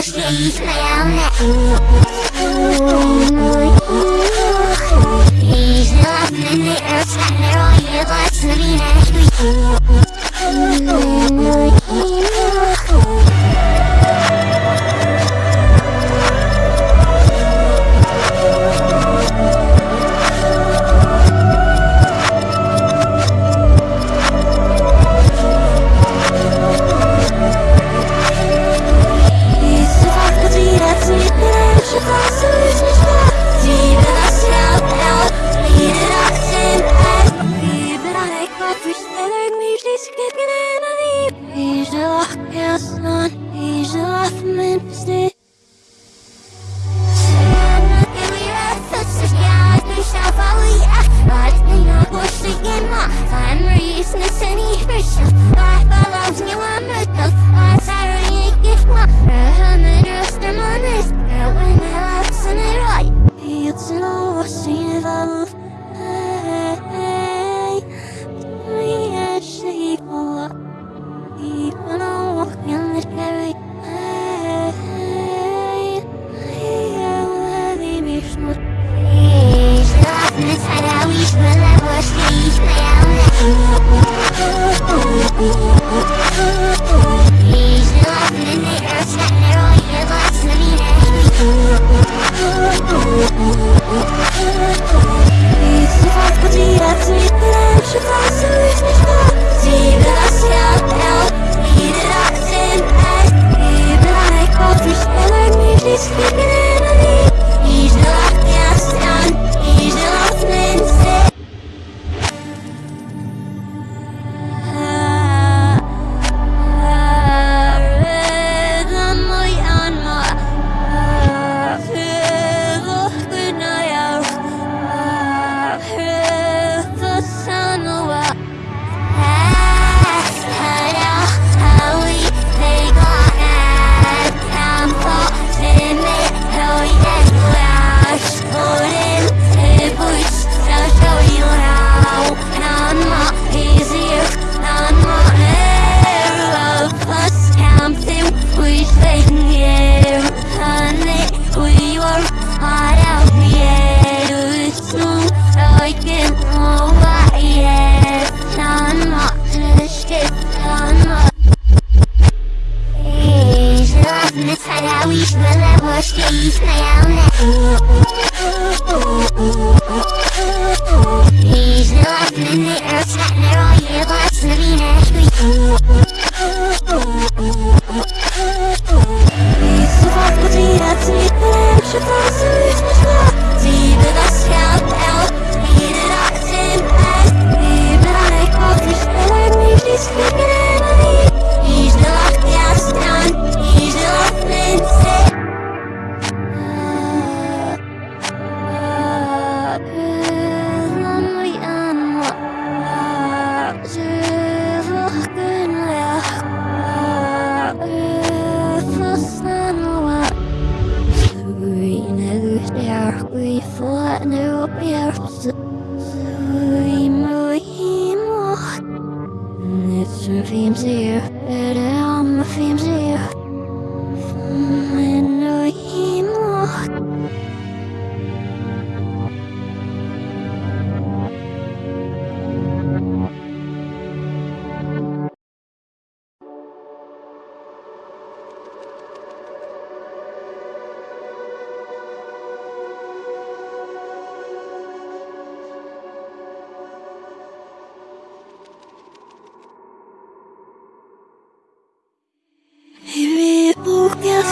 Acho my own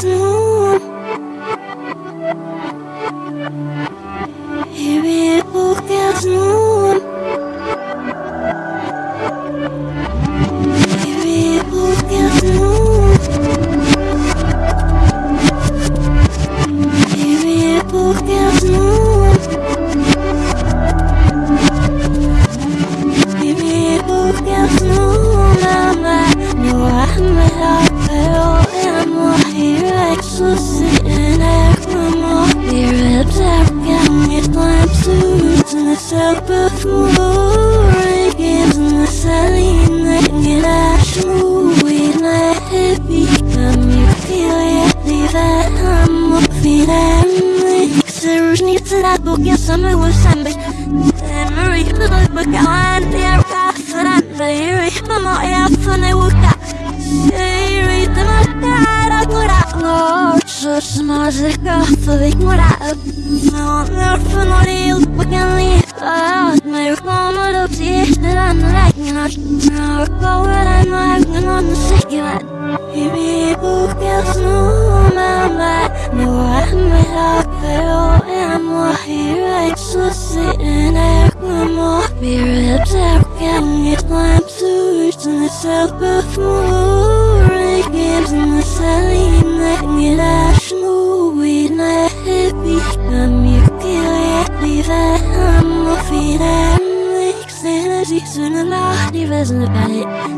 bokas isn't about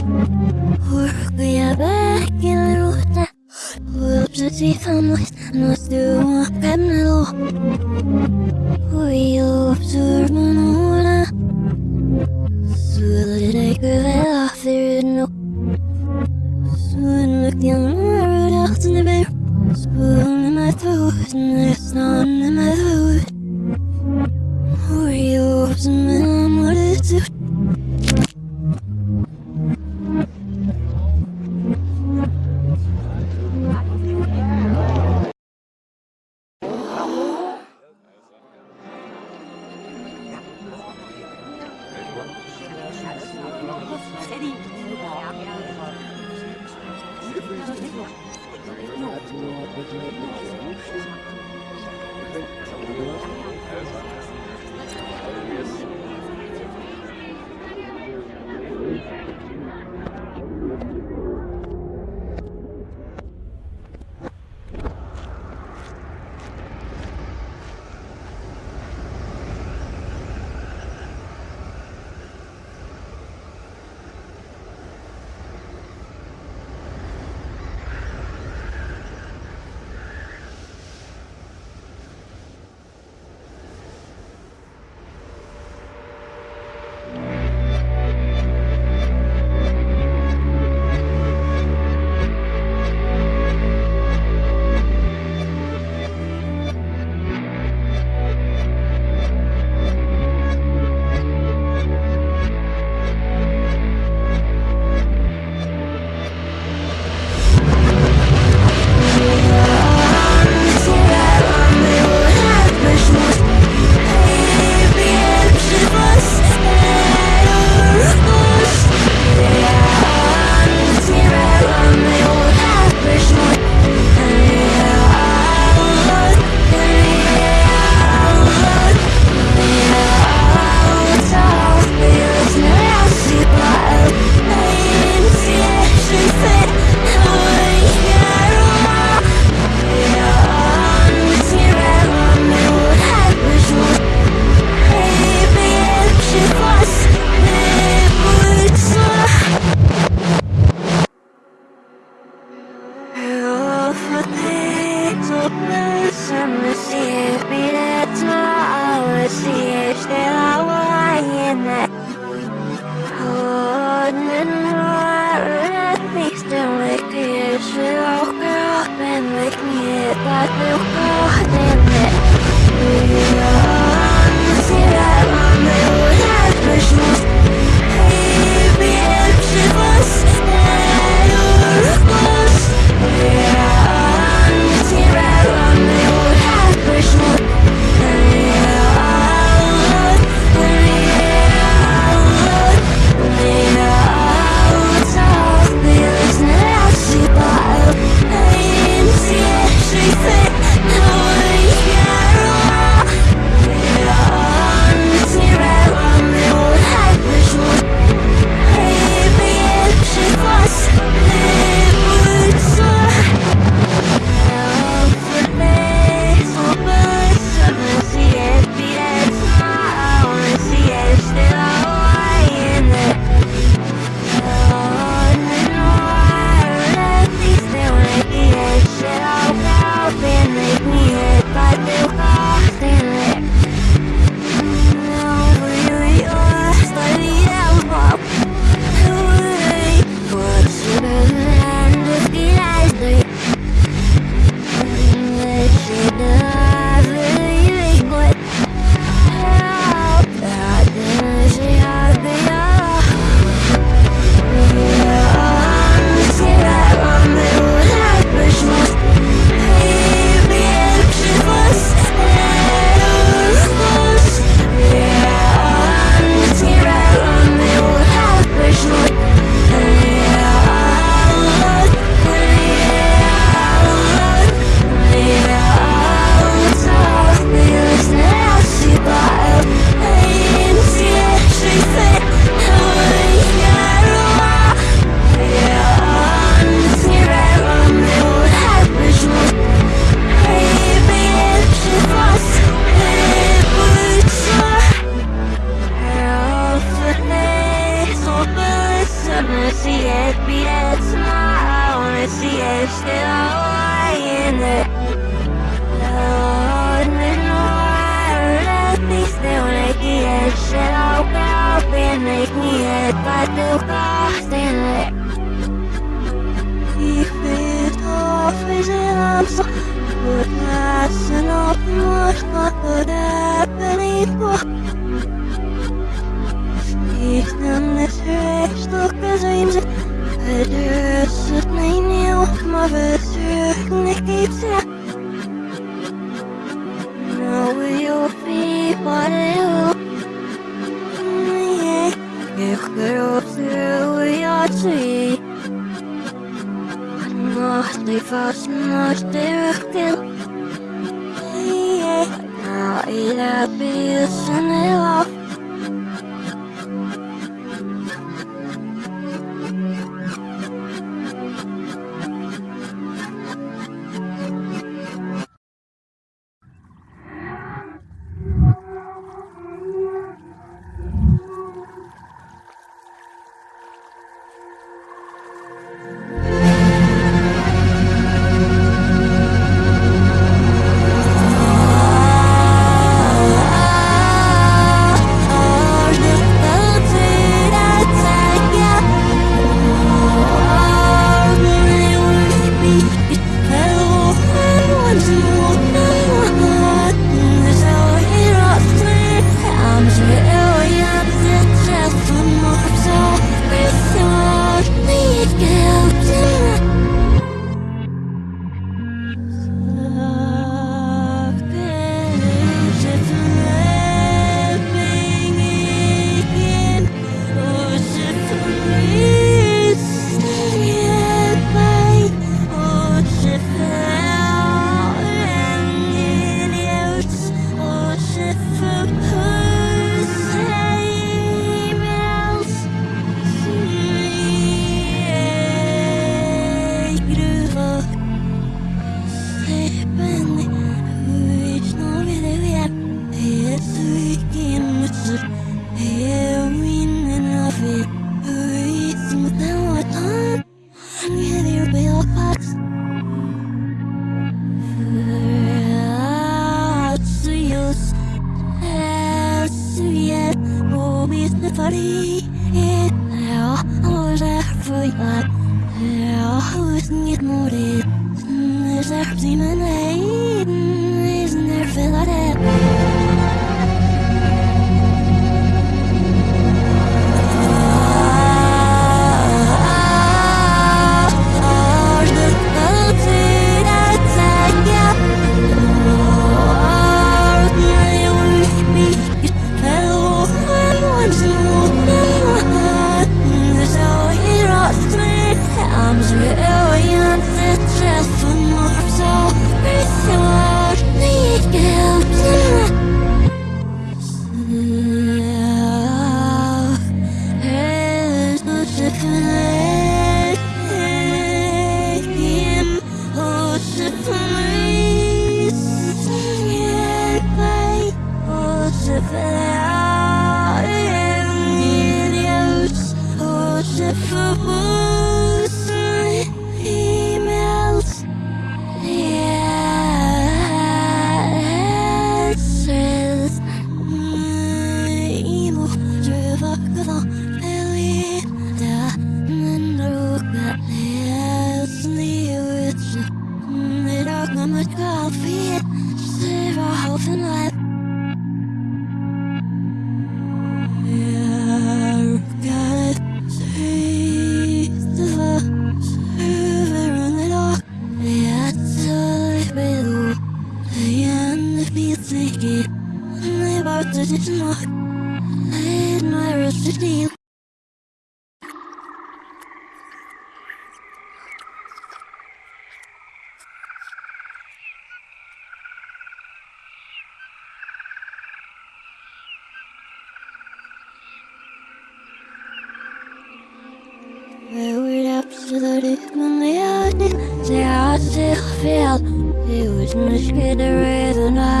Much good reason up.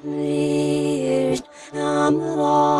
Smirst Amaran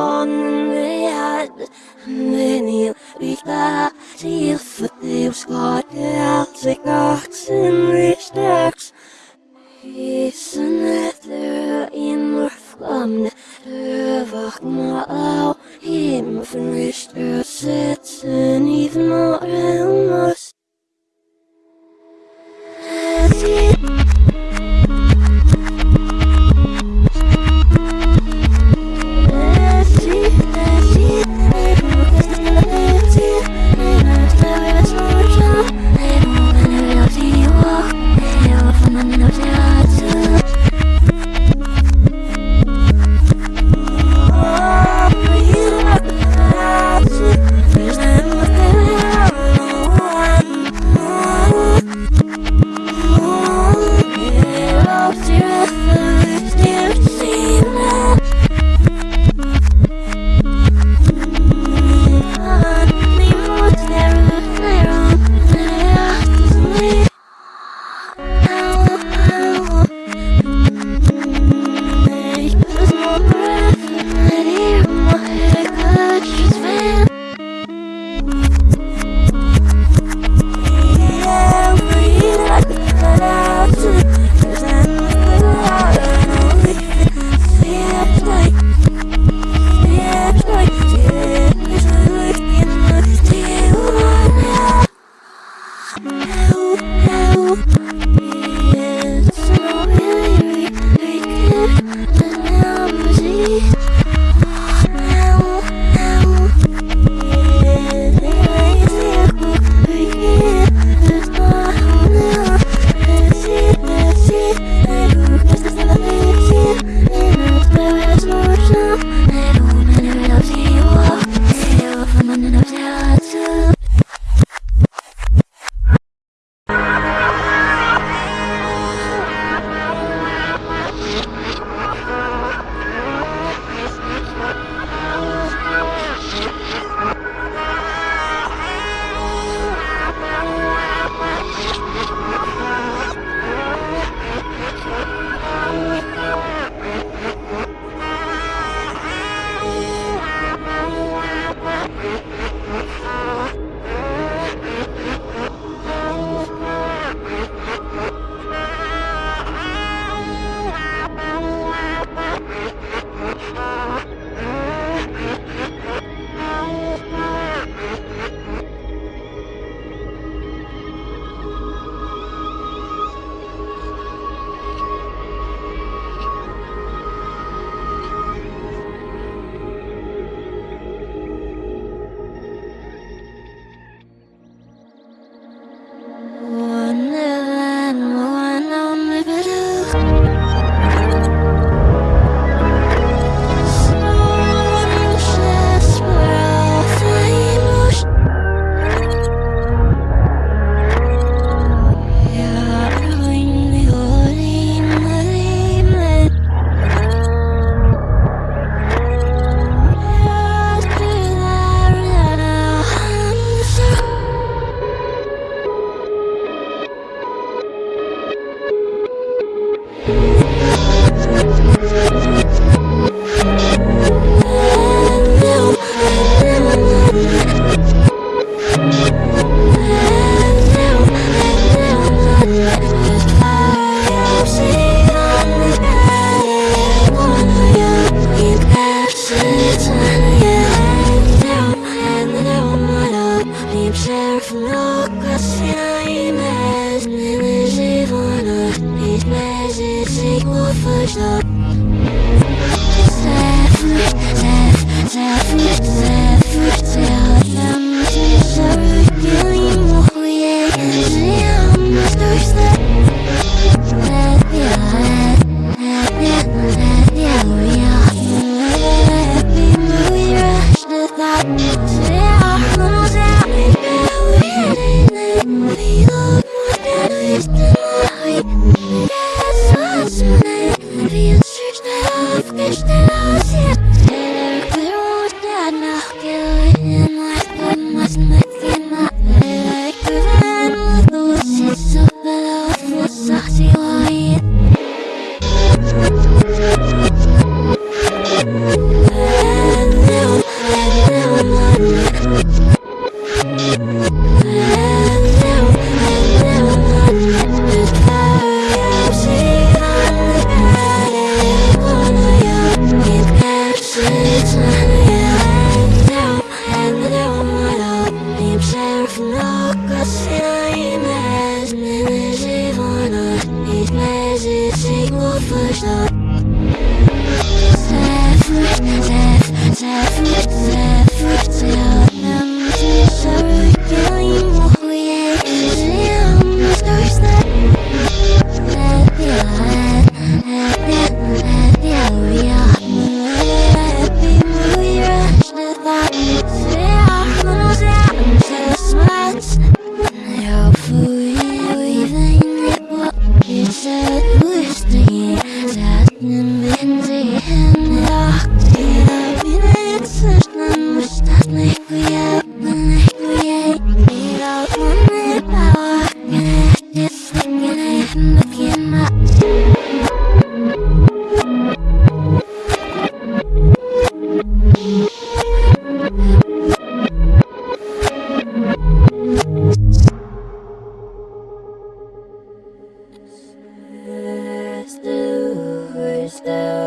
still